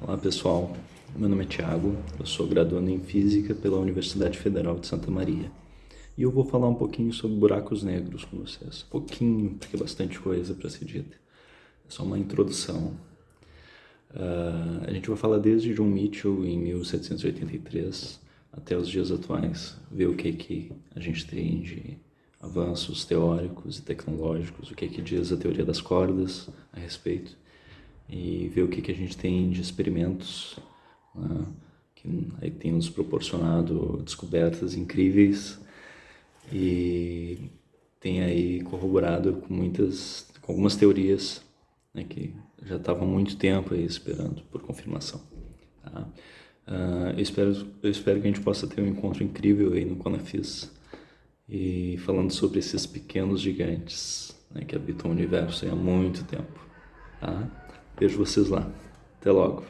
Olá pessoal, meu nome é Thiago, eu sou graduando em Física pela Universidade Federal de Santa Maria. E eu vou falar um pouquinho sobre buracos negros com vocês. Pouquinho, porque é bastante coisa para ser dita. É só uma introdução. Uh, a gente vai falar desde John Mitchell em 1783 até os dias atuais, ver o que, que a gente tem de avanços teóricos e tecnológicos, o que, que diz a teoria das cordas a respeito e ver o que, que a gente tem de experimentos né, que aí tem nos proporcionado descobertas incríveis e tem aí corroborado com muitas, com algumas teorias né, que já estavam há muito tempo aí esperando por confirmação. Tá? Uh, eu, espero, eu espero que a gente possa ter um encontro incrível aí no Conafis e falando sobre esses pequenos gigantes né, que habitam o universo há muito tempo. Tá? Vejo vocês lá. Até logo.